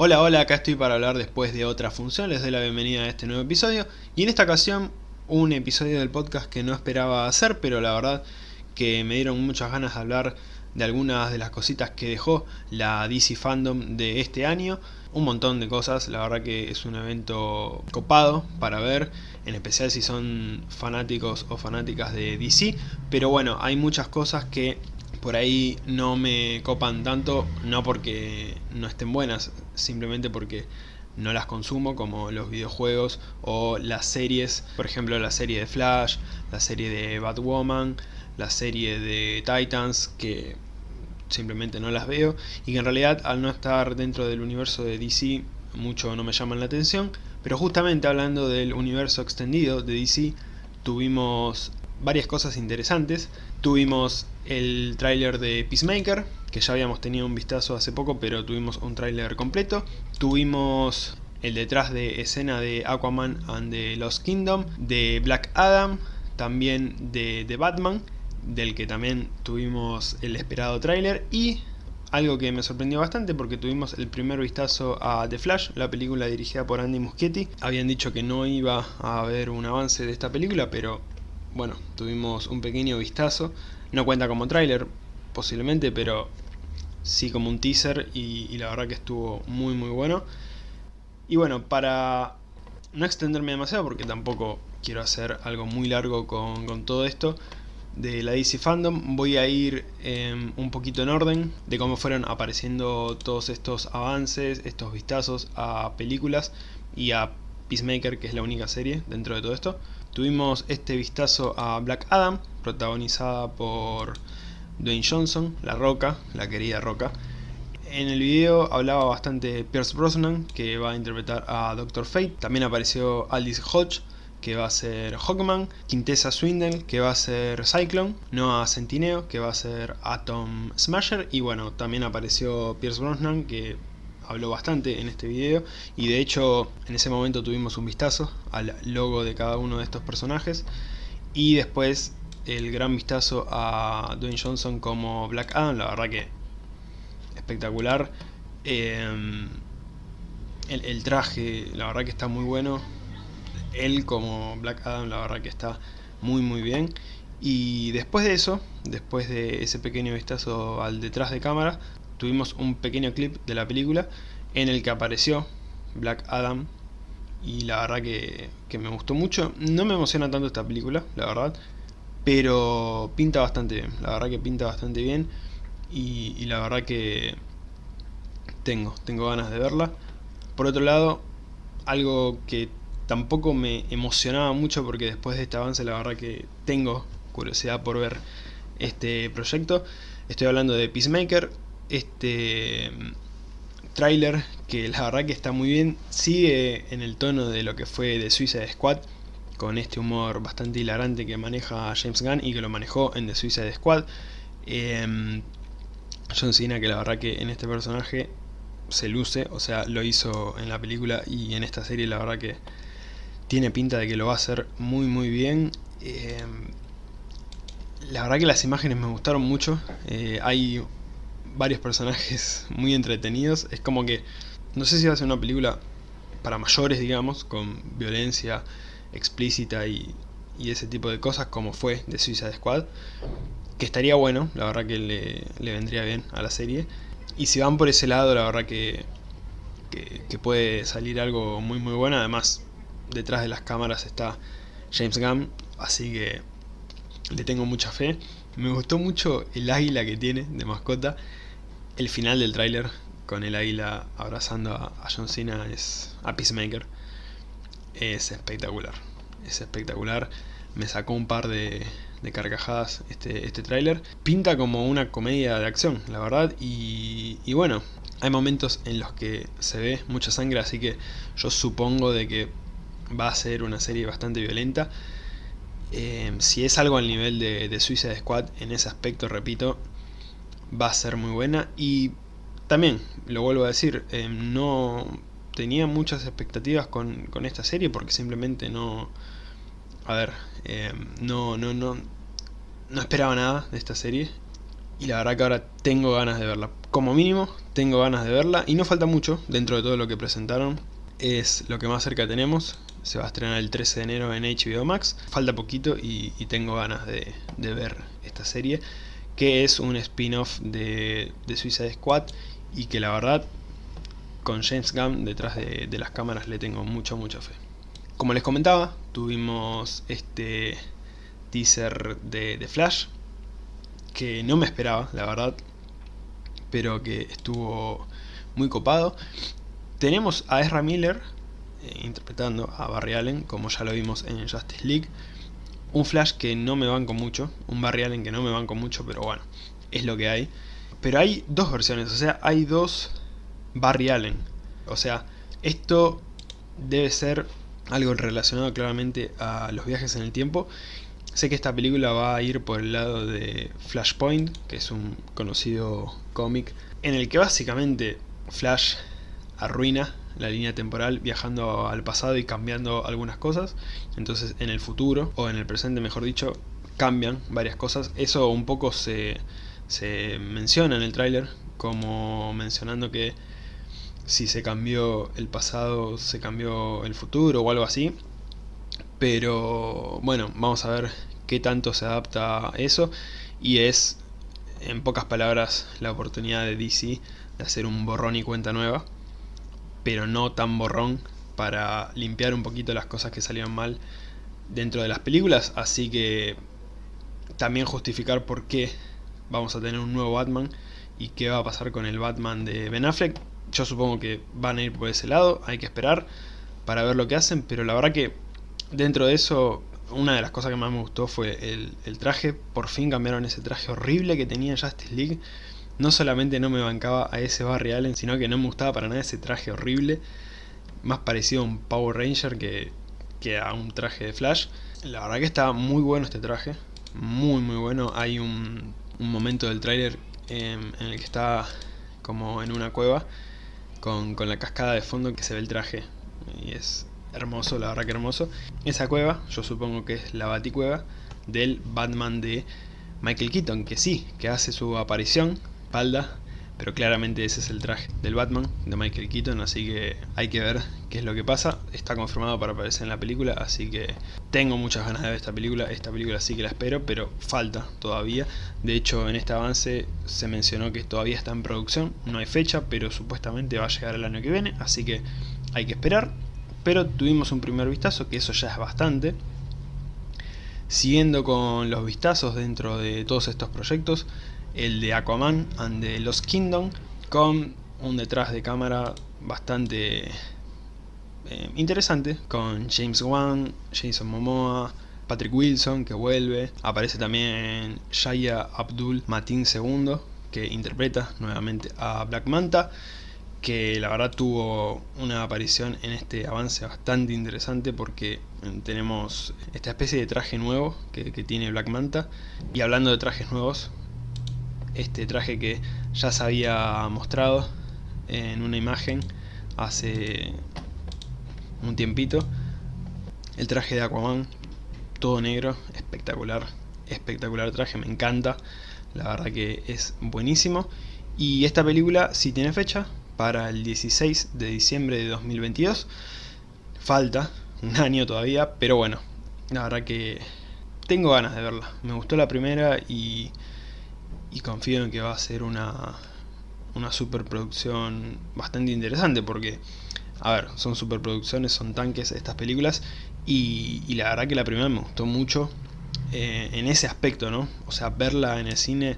Hola, hola, acá estoy para hablar después de otra función, les doy la bienvenida a este nuevo episodio. Y en esta ocasión un episodio del podcast que no esperaba hacer, pero la verdad que me dieron muchas ganas de hablar de algunas de las cositas que dejó la DC Fandom de este año, un montón de cosas, la verdad que es un evento copado para ver, en especial si son fanáticos o fanáticas de DC, pero bueno, hay muchas cosas que por ahí no me copan tanto, no porque no estén buenas, simplemente porque no las consumo como los videojuegos o las series, por ejemplo la serie de Flash, la serie de Batwoman, la serie de Titans, que simplemente no las veo. Y que en realidad al no estar dentro del universo de DC mucho no me llaman la atención, pero justamente hablando del universo extendido de DC tuvimos varias cosas interesantes. Tuvimos el tráiler de Peacemaker, que ya habíamos tenido un vistazo hace poco, pero tuvimos un tráiler completo. Tuvimos el detrás de escena de Aquaman and the Lost Kingdom, de Black Adam, también de, de Batman, del que también tuvimos el esperado tráiler, y algo que me sorprendió bastante porque tuvimos el primer vistazo a The Flash, la película dirigida por Andy Muschietti. Habían dicho que no iba a haber un avance de esta película, pero bueno, tuvimos un pequeño vistazo. No cuenta como tráiler, posiblemente, pero sí como un teaser y, la verdad que estuvo muy muy bueno. Y bueno, para no extenderme demasiado, porque tampoco quiero hacer algo muy largo con, todo esto, de la DC Fandom voy a ir em, un poquito en orden de cómo fueron apareciendo todos estos avances, estos vistazos a películas y a Peacemaker, que es la única serie dentro de todo esto. Tuvimos este vistazo a Black Adam, protagonizada por Dwayne Johnson, La Roca, la querida Roca. En el video hablaba bastante Pierce Brosnan, que va a interpretar a Doctor Fate. También apareció Aldis Hodge, que va a ser Hawkman, Quintessa Swindle, que va a ser Cyclone, Noah Centineo, que va a ser Atom Smasher, y bueno, también apareció Pierce Brosnan, que habló bastante en este video y de hecho en ese momento tuvimos un vistazo al logo de cada uno de estos personajes y después el gran vistazo a Dwayne Johnson como Black Adam, la verdad que espectacular. Em, el, el traje, la verdad que está muy bueno. Él como Black Adam, la verdad que está muy muy bien. Y después de eso, después de ese pequeño vistazo al detrás de cámara, tuvimos un pequeño clip de la película en el que apareció Black Adam y la verdad que, me gustó mucho. No me emociona tanto esta película, la verdad, pero pinta bastante bien, la verdad que pinta bastante bien y, la verdad que tengo, tengo ganas de verla. Por otro lado, algo que tampoco me emocionaba mucho porque después de este avance la verdad que tengo curiosidad por ver este proyecto. Estoy hablando de Peacemaker, este tráiler que la verdad que está muy bien, sigue en el tono de lo que fue de Suicide Squad, con este humor bastante hilarante que maneja James Gunn y que lo manejó en The Suicide Squad. Eh, John que la verdad que en este personaje se luce, o sea, lo hizo en la película y en esta serie la verdad que tiene pinta de que lo va a hacer muy muy bien. Em, la verdad que las imágenes me gustaron mucho, eh, hay varios personajes muy entretenidos. Es como que, no sé si va a ser una película para mayores, digamos, con violencia explícita y, ese tipo de cosas, como fue de Suicide Squad. Que estaría bueno, la verdad que le, vendría bien a la serie. Y si van por ese lado, la verdad que, que, puede salir algo muy muy bueno. Además, detrás de las cámaras está James Gunn, así que le tengo mucha fe. Me gustó mucho el águila que tiene de mascota. El final del tráiler con el águila abrazando a, John Cena es a Peacemaker. Es espectacular. Es espectacular. Me sacó un par de, carcajadas este, este tráiler. Pinta como una comedia de acción, la verdad. Y, y bueno, hay momentos en los que se ve mucha sangre, así que yo supongo de que va a ser una serie bastante violenta. Eh, si es algo al nivel de, de Suicide Squad, en ese aspecto, repito, va a ser muy buena. Y también, lo vuelvo a decir, eh, no tenía muchas expectativas con, con, esta serie porque simplemente no... A ver, eh, no, no, no, no esperaba nada de esta serie. y la verdad que ahora tengo ganas de verla. Como mínimo, tengo ganas de verla y no falta mucho dentro de todo lo que presentaron. Es lo que más cerca tenemos. Se va a estrenar el 13 de enero en HBO Max. Falta poquito y, tengo ganas de, ver esta serie. Que es un spin-off de, de Suicide Squad. Y que la verdad, con James Gunn detrás de, las cámaras le tengo mucha, mucha fe. Como les comentaba, tuvimos este teaser de, de Flash. Que no me esperaba, la verdad pero que estuvo muy copado. Tenemos a Ezra Miller eh, interpretando a Barry Allen, como ya lo vimos en Justice League. Un Flash que no me banco mucho, un Barry Allen que no me banco mucho, pero bueno, es lo que hay. Pero hay dos versiones, o sea, hay dos Barry Allen. O sea, esto debe ser algo relacionado claramente a los viajes en el tiempo. Sé que esta película va a ir por el lado de Flashpoint, que es un conocido cómic, en el que básicamente Flash arruina la línea temporal viajando al pasado y cambiando algunas cosas. Entonces en el futuro, o en el presente mejor dicho, cambian varias cosas. Eso un poco se, se menciona en el tráiler, como mencionando que si se cambió el pasado, se cambió el futuro o algo así. Pero bueno, vamos a ver qué tanto se adapta a eso. Y es en pocas palabras, la oportunidad de DC de hacer un borrón y cuenta nueva, pero no tan borrón para limpiar un poquito las cosas que salieron mal dentro de las películas, así que también justificar por qué vamos a tener un nuevo Batman y qué va a pasar con el Batman de Ben Affleck. Yo supongo que van a ir por ese lado, hay que esperar para ver lo que hacen, pero la verdad que dentro de eso una de las cosas que más me gustó fue el, traje. Por fin cambiaron ese traje horrible que tenía Justice League. No solamente no me bancaba a ese Barry Allen, sino que no me gustaba para nada ese traje horrible. Más parecido a un Power Ranger que, a un traje de Flash. La verdad que está muy bueno este traje. Muy muy bueno. Hay un, momento del tráiler en, el que está como en una cueva con, con la cascada de fondo que se ve el traje. Y es, hermoso, la verdad que hermoso. Esa cueva, yo supongo que es la baticueva del Batman de Michael Keaton, que sí, que hace su aparición, espalda, pero claramente ese es el traje del Batman de Michael Keaton, así que hay que ver qué es lo que pasa. Está confirmado para aparecer en la película, así que tengo muchas ganas de ver esta película. Esta película sí que la espero, pero falta todavía. De hecho, en este avance se mencionó que todavía está en producción, no hay fecha, pero supuestamente va a llegar el año que viene, así que hay que esperar pero tuvimos un primer vistazo, que eso ya es bastante. Siguiendo con los vistazos dentro de todos estos proyectos, el de Aquaman and the Lost Kingdom, con un detrás de cámara bastante eh, interesante, con James Wan, Jason Momoa, Patrick Wilson que vuelve, aparece también Shaya Abdul Matin II que interpreta nuevamente a Black Manta que la verdad tuvo una aparición en este avance bastante interesante porque tenemos esta especie de traje nuevo que, tiene Black Manta. Y hablando de trajes nuevos este traje que ya se había mostrado en una imagen hace un tiempito el traje de Aquaman todo negro, espectacular espectacular traje, me encanta la verdad que es buenísimo y esta película si tiene fecha para el 16 de diciembre de 2022. Falta un año todavía, pero bueno, la verdad que tengo ganas de verla. Me gustó la primera y, y confío en que va a ser una, una superproducción bastante interesante porque, a ver, son superproducciones, son tanques estas películas y, y la verdad que la primera me gustó mucho eh, en ese aspecto, ¿no? O sea, verla en el cine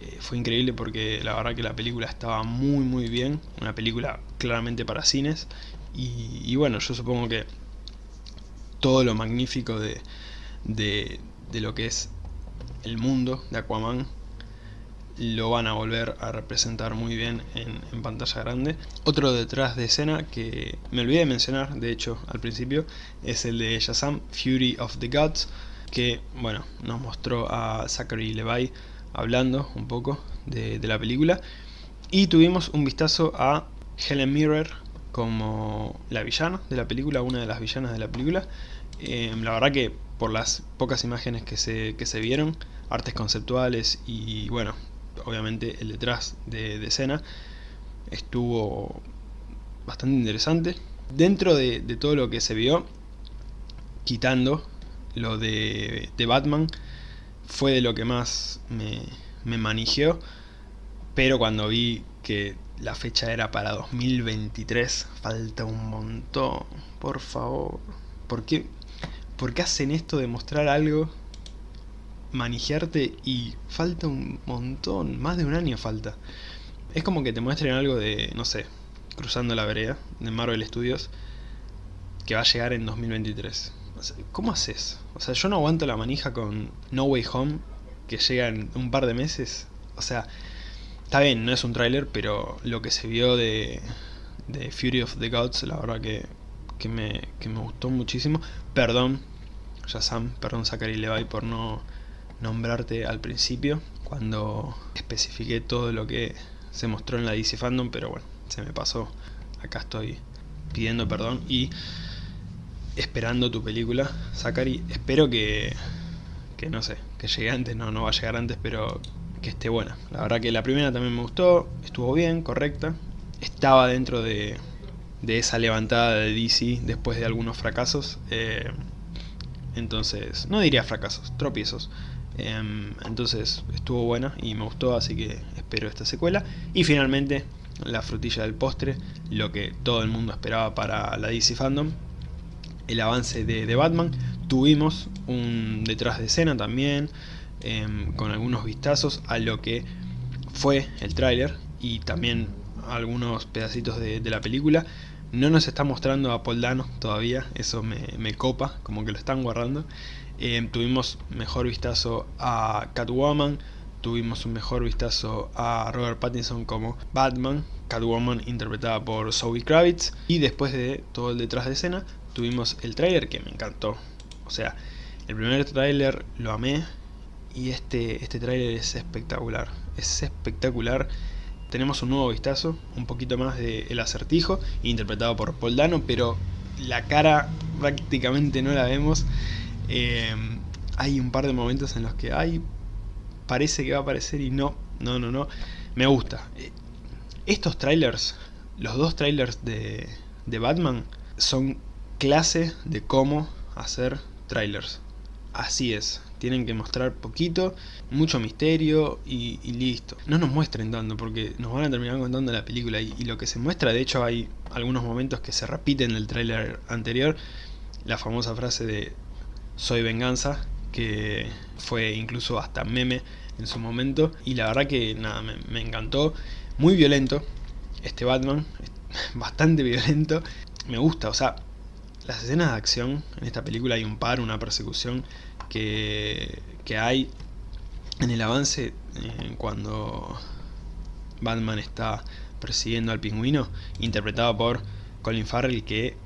eh, fue increíble porque la verdad que la película estaba muy muy bien, una película claramente para cines y, bueno, yo supongo que todo lo magnífico de, de, lo que es el mundo de Aquaman lo van a volver a representar muy bien en, pantalla grande. Otro detrás de escena que me olvidé de mencionar, de hecho, al principio, es el de Shazam, Fury of the Gods, que, bueno, nos mostró a Zachary Levi hablando un poco de, la película. Y tuvimos un vistazo a Helen Mirror como la villana de la película, una de las villanas de la película. Em, la verdad que por las pocas imágenes que se, que se vieron, artes conceptuales y bueno, obviamente el detrás de, escena, estuvo bastante interesante. Dentro de, todo lo que se vio, quitando lo de, Batman, fue de lo que más me, me pero cuando vi que la fecha era para 2023, falta un montón, por favor. ¿Por qué, ¿Por qué hacen esto de mostrar algo, manijearte y falta un montón, más de un año falta? Es como que te muestren algo de, no sé, Cruzando la Vereda, de Marvel Studios, que va a llegar en 2023. ¿Cómo haces? O sea, yo no aguanto la manija con No Way Home, que llega en un par de meses. O sea, está bien, no es un tráiler, pero lo que se vio de, de Fury of the Gods, la verdad que, que, me, que me gustó muchísimo. Perdón, Sam, perdón Zachary Levi por no nombrarte al principio, cuando especifiqué todo lo que se mostró en la DC Fandom, pero bueno, se me pasó. Acá estoy pidiendo perdón y esperando tu película, Zachary. Espero que, que no sé, que llegue antes, no, no va a llegar antes, pero que esté buena. La verdad que la primera también me gustó, estuvo bien, correcta. Estaba dentro de, de esa levantada de DC después de algunos fracasos. Eh, entonces, no diría fracasos, tropiezos. Em, entonces estuvo buena y me gustó, así que espero esta secuela. Y finalmente, la frutilla del postre, lo que todo el mundo esperaba para la DC Fandom, el avance de, Batman. Tuvimos un detrás de escena también, em, con algunos vistazos a lo que fue el tráiler y también algunos pedacitos de, la película. No nos está mostrando a Paul Dano todavía, eso me, copa, como que lo están guardando. Em, tuvimos mejor vistazo a Catwoman, tuvimos un mejor vistazo a Robert Pattinson como Batman, Catwoman interpretada por Zoe Kravitz, y después de todo el detrás de escena tuvimos el tráiler que me encantó. O sea, el primer tráiler lo amé y este, este tráiler es espectacular, es espectacular. Tenemos un nuevo vistazo, un poquito más de El Acertijo, interpretado por Paul Dano, pero la cara prácticamente no la vemos. Eh, hay un par de momentos en los que hay parece que va a aparecer y no, no, no, no. Me gusta. Eh, estos trailers, los dos trailers de, de Batman, son clase de cómo hacer trailers. Así es, tienen que mostrar poquito, mucho misterio y, listo. No nos muestren tanto porque nos van a terminar contando la película y, lo que se muestra, de hecho hay algunos momentos que se repiten en el trailer anterior, la famosa frase de soy venganza, que fue incluso hasta meme en su momento. Y la verdad que nada, me, encantó. Muy violento este Batman, bastante violento. Me gusta, o sea, las escenas de acción en esta película hay un par, una persecución que, que hay en el avance eh, cuando Batman está persiguiendo al pingüino, interpretado por Colin Farrell, que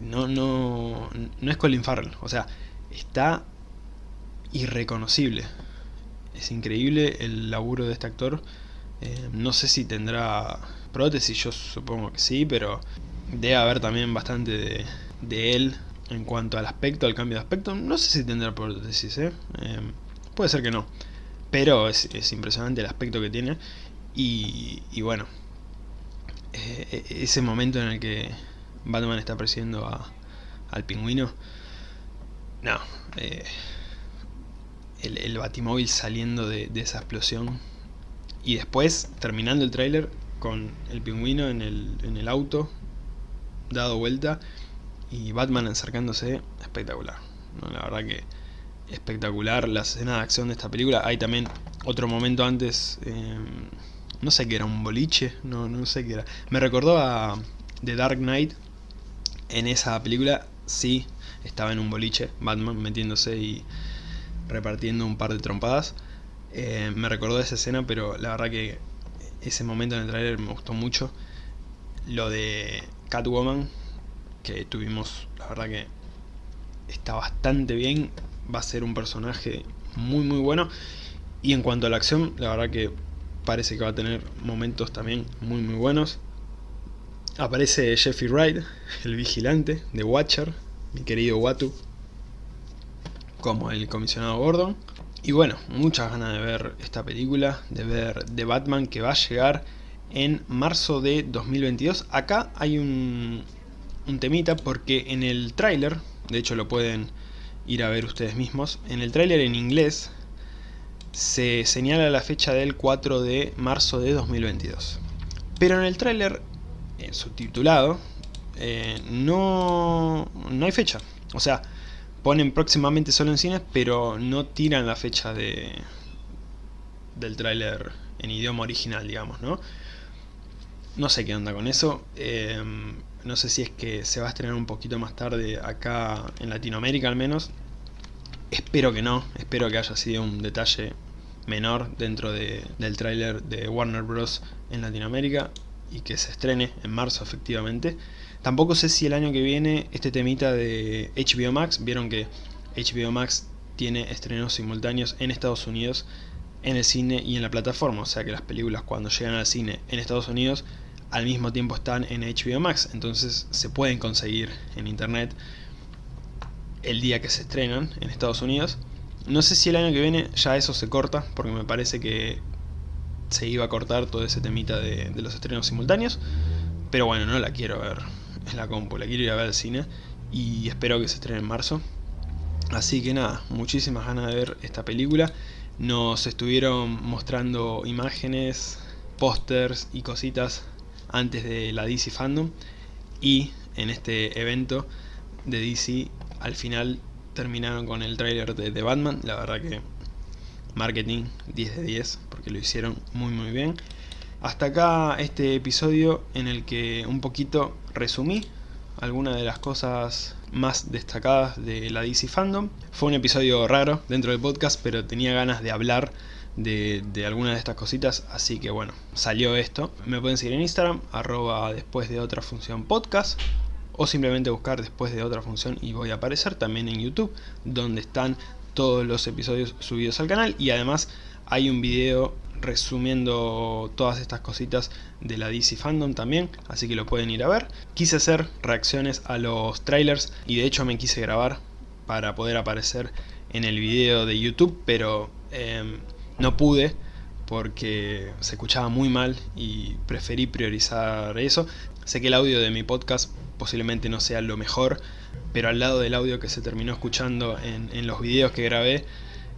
no, no, no es Colin Farrell, o sea, está irreconocible. Es increíble el laburo de este actor. Eh, no sé si tendrá prótesis, yo supongo que sí, pero debe haber también bastante de, él en cuanto al aspecto, al cambio de aspecto. No sé si tendrá prótesis, ¿eh? eh puede ser que no. Pero es, impresionante el aspecto que tiene. Y, bueno, eh, ese momento en el que Batman está persiguiendo al pingüino no, eh, el, batimóvil saliendo de, esa explosión y después terminando el tráiler con el pingüino en el, auto dado vuelta y Batman acercándose, espectacular. La verdad que espectacular la escena de acción de esta película. Hay también otro momento antes, em, no sé qué era, un boliche, no, no sé qué era. Me recordó a The Dark Knight en esa película, sí, estaba en un boliche, Batman metiéndose y repartiendo un par de trompadas. Eh, me recordó esa escena, pero la verdad que ese momento en el trailer me gustó mucho. Lo de Catwoman, que tuvimos, la verdad que está bastante bien. Va a ser un personaje muy muy bueno. Y en cuanto a la acción, la verdad que parece que va a tener momentos también muy muy buenos. Aparece Jeffrey Wright, el vigilante de Watcher, mi querido Watu, como el comisionado Gordon. Y bueno, muchas ganas de ver esta película, de ver The Batman que va a llegar en marzo de 2022. Acá hay un, un temita porque en el tráiler, de hecho lo pueden ir a ver ustedes mismos, en el tráiler en inglés se señala la fecha del 4 de marzo de 2022. Pero en el tráiler, en subtitulado, eh, no, no hay fecha. O sea, ponen próximamente solo en cines, pero no tiran la fecha de del tráiler en idioma original, digamos, ¿no? No sé qué onda con eso. Eh, no sé si es que se va a estrenar un poquito más tarde acá en Latinoamérica al menos. Espero que no, espero que haya sido un detalle menor dentro del tráiler de Warner Bros. en Latinoamérica y que se estrene en marzo efectivamente. Tampoco sé si el año que viene este temita de HBO Max, vieron que HBO Max tiene estrenos simultáneos en Estados Unidos, en el cine y en la plataforma, o sea que las películas cuando llegan al cine en Estados Unidos al mismo tiempo están en HBO Max, entonces se pueden conseguir en internet el día que se estrenan en Estados Unidos. No sé si el año que viene ya eso se corta, porque me parece que se iba a cortar todo ese temita de, los estrenos simultáneos. Pero bueno, no la quiero ver en la compu, la quiero ir a ver al cine y espero que se estrene en marzo. Así que nada, muchísimas ganas de ver esta película. Nos estuvieron mostrando imágenes, pósters y cositas antes de la DC Fandom y en este evento de DC al final terminaron con el trailer de, The Batman, la verdad que marketing 10 de 10 porque lo hicieron muy muy bien. Hasta acá este episodio en el que un poquito resumí algunas de las cosas más destacadas de la DC Fandom. Fue un episodio raro dentro del podcast, pero tenía ganas de hablar de, de algunas de estas cositas, así que bueno, salió esto. Me pueden seguir en Instagram, arroba después de otra función podcast, o simplemente buscar después de otra función y voy a aparecer también en YouTube, donde están todos los episodios subidos al canal y además hay un video resumiendo todas estas cositas de la DC Fandom también, así que lo pueden ir a ver. Quise hacer reacciones a los trailers y de hecho me quise grabar para poder aparecer en el video de YouTube, pero em, no pude porque se escuchaba muy mal y preferí priorizar eso. Sé que el audio de mi podcast posiblemente no sea lo mejor, pero al lado del audio que se terminó escuchando en, los videos que grabé,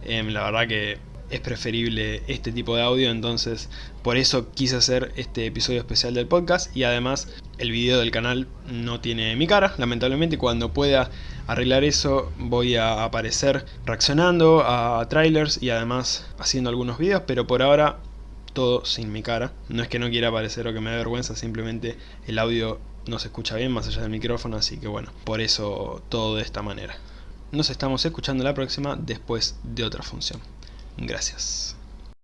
em, la verdad que es preferible este tipo de audio, entonces por eso quise hacer este episodio especial del podcast y además el video del canal no tiene mi cara, lamentablemente cuando pueda arreglar eso voy a aparecer reaccionando a trailers y además haciendo algunos videos, pero por ahora todo sin mi cara, no es que no quiera aparecer o que me dé vergüenza, simplemente el audio no se escucha bien más allá del micrófono, así que bueno, por eso todo de esta manera. Nos estamos escuchando la próxima después de otra función. Gracias.